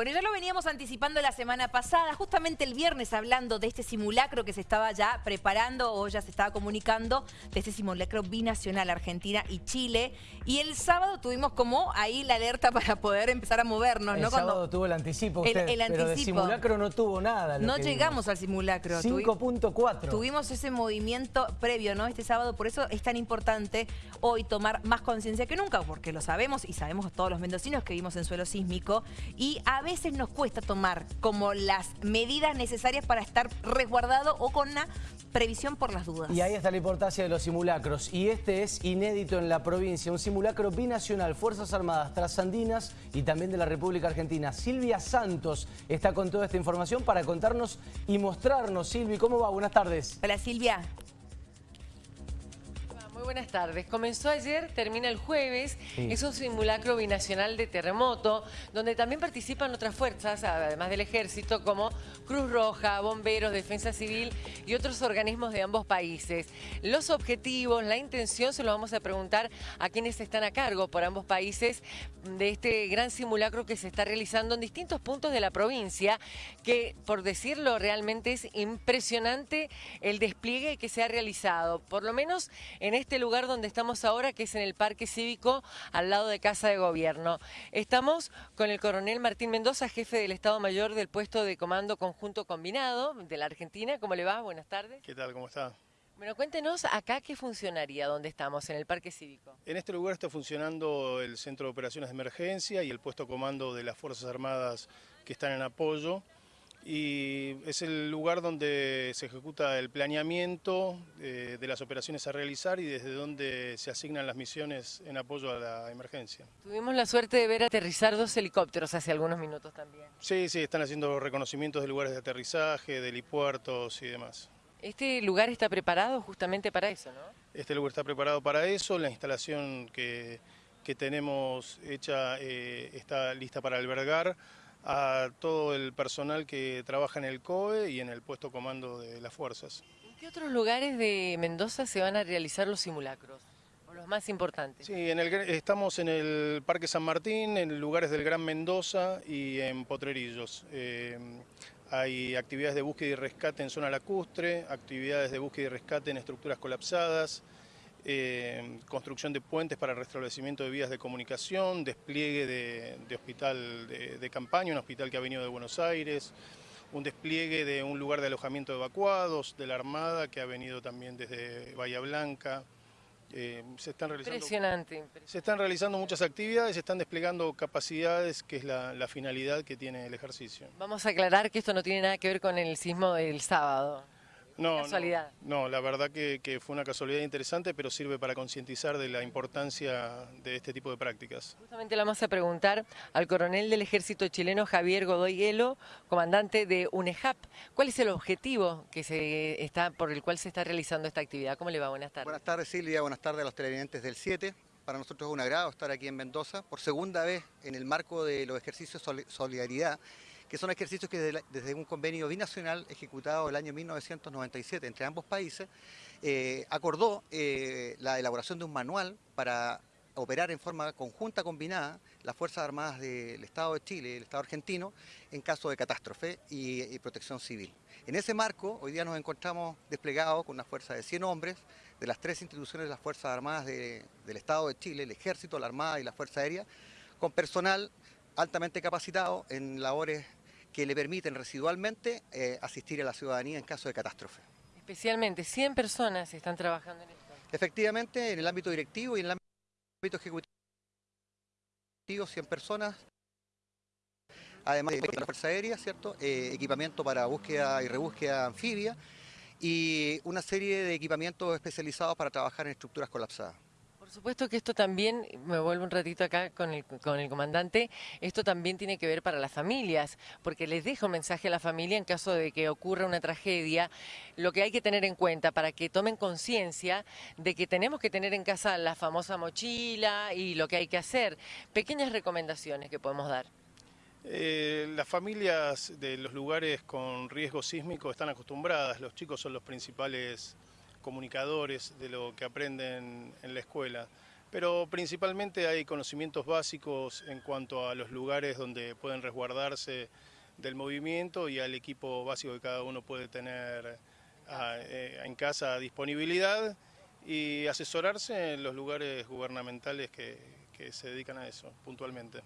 Bueno, ya lo veníamos anticipando la semana pasada, justamente el viernes hablando de este simulacro que se estaba ya preparando o ya se estaba comunicando, de este simulacro binacional Argentina y Chile. Y el sábado tuvimos como ahí la alerta para poder empezar a movernos. El ¿no? sábado tuvo el anticipo usted, el, pero de simulacro no tuvo nada. No llegamos al simulacro. 5.4. Tuvimos ese movimiento previo, ¿no? Este sábado, por eso es tan importante hoy tomar más conciencia que nunca, porque lo sabemos y sabemos todos los mendocinos que vivimos en suelo sísmico y a veces nos cuesta tomar como las medidas necesarias para estar resguardado o con una previsión por las dudas. Y ahí está la importancia de los simulacros. Y este es inédito en la provincia, un simulacro binacional, Fuerzas Armadas Trasandinas y también de la República Argentina. Silvia Santos está con toda esta información para contarnos y mostrarnos. Silvi, ¿cómo va? Buenas tardes. Hola Silvia. Buenas tardes. Comenzó ayer, termina el jueves. Es un simulacro binacional de terremoto, donde también participan otras fuerzas, además del ejército, como Cruz Roja, Bomberos, Defensa Civil y otros organismos de ambos países. Los objetivos, la intención, se lo vamos a preguntar a quienes están a cargo por ambos países de este gran simulacro que se está realizando en distintos puntos de la provincia, que, por decirlo, realmente es impresionante el despliegue que se ha realizado, por lo menos en este lugar donde estamos ahora, que es en el Parque Cívico, al lado de Casa de Gobierno. Estamos con el coronel Martín Mendoza, jefe del Estado Mayor del puesto de Comando Conjunto Combinado de la Argentina. ¿Cómo le va? Buenas tardes. ¿Qué tal? ¿Cómo está? Bueno, cuéntenos acá qué funcionaría, dónde estamos, en el Parque Cívico. En este lugar está funcionando el Centro de Operaciones de Emergencia y el puesto comando de las Fuerzas Armadas que están en apoyo y es el lugar donde se ejecuta el planeamiento eh, de las operaciones a realizar y desde donde se asignan las misiones en apoyo a la emergencia. Tuvimos la suerte de ver aterrizar dos helicópteros hace algunos minutos también. Sí, sí, están haciendo reconocimientos de lugares de aterrizaje, de helipuertos y demás. Este lugar está preparado justamente para eso, ¿no? Este lugar está preparado para eso, la instalación que, tenemos hecha eh, está lista para albergar a todo el personal que trabaja en el COE y en el puesto comando de las fuerzas. ¿En qué otros lugares de Mendoza se van a realizar los simulacros? O los más importantes. Sí, en el, estamos en el Parque San Martín, en lugares del Gran Mendoza y en Potrerillos. Eh, hay actividades de búsqueda y rescate en zona lacustre, actividades de búsqueda y rescate en estructuras colapsadas, eh, construcción de puentes para restablecimiento de vías de comunicación, despliegue de, hospital de, campaña, un hospital que ha venido de Buenos Aires, un despliegue de un lugar de alojamiento de evacuados, de la Armada que ha venido también desde Bahía Blanca. Eh, se están realizando, impresionante, Se están realizando muchas actividades, se están desplegando capacidades, que es la, la finalidad que tiene el ejercicio. Vamos a aclarar que esto no tiene nada que ver con el sismo del sábado. No, No, la verdad que, fue una casualidad interesante, pero sirve para concientizar de la importancia de este tipo de prácticas. Justamente le vamos a preguntar al coronel del ejército chileno Javier Godoy Hielo, comandante de UNEJAP. ¿Cuál es el objetivo que se está, por el cual se está realizando esta actividad? ¿Cómo le va? Buenas tardes. Buenas tardes Silvia, buenas tardes a los televidentes del 7. Para nosotros es un agrado estar aquí en Mendoza por segunda vez en el marco de los ejercicios Solidaridad que son ejercicios que desde, un convenio binacional ejecutado el año 1997 entre ambos países, eh, acordó eh, la elaboración de un manual para operar en forma conjunta combinada las Fuerzas Armadas del Estado de Chile el Estado argentino en caso de catástrofe y, protección civil. En ese marco, hoy día nos encontramos desplegados con una fuerza de 100 hombres de las tres instituciones de las Fuerzas Armadas del Estado de Chile, el Ejército, la Armada y la Fuerza Aérea, con personal altamente capacitado en labores que le permiten residualmente eh, asistir a la ciudadanía en caso de catástrofe. Especialmente 100 personas están trabajando en esto. Efectivamente, en el ámbito directivo y en el ámbito ejecutivo, 100 personas, además de la Fuerza Aérea, ¿cierto? Eh, equipamiento para búsqueda y rebúsqueda anfibia y una serie de equipamientos especializados para trabajar en estructuras colapsadas. Por supuesto que esto también, me vuelvo un ratito acá con el, con el comandante, esto también tiene que ver para las familias, porque les dejo un mensaje a la familia en caso de que ocurra una tragedia, lo que hay que tener en cuenta para que tomen conciencia de que tenemos que tener en casa la famosa mochila y lo que hay que hacer. Pequeñas recomendaciones que podemos dar. Eh, las familias de los lugares con riesgo sísmico están acostumbradas, los chicos son los principales comunicadores de lo que aprenden en la escuela. pero principalmente hay conocimientos básicos en cuanto a los lugares donde pueden resguardarse del movimiento y al equipo básico que cada uno puede tener ah, eh, en casa a disponibilidad y asesorarse en los lugares gubernamentales que, que se dedican a eso puntualmente.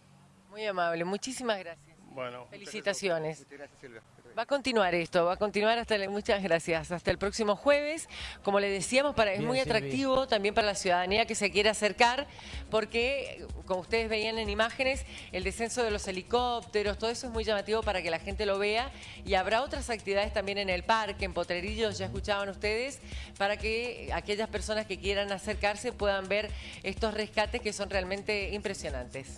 Muy amable, muchísimas gracias. Bueno, Felicitaciones. Muchas gracias, Silvia. Va a continuar esto, va a continuar hasta el, muchas gracias, hasta el próximo jueves. Como le decíamos, para, es Bien, muy atractivo también para la ciudadanía que se quiere acercar, porque como ustedes veían en imágenes, el descenso de los helicópteros, todo eso es muy llamativo para que la gente lo vea y habrá otras actividades también en el parque, en Potrerillos, ya escuchaban ustedes, para que aquellas personas que quieran acercarse puedan ver estos rescates que son realmente impresionantes.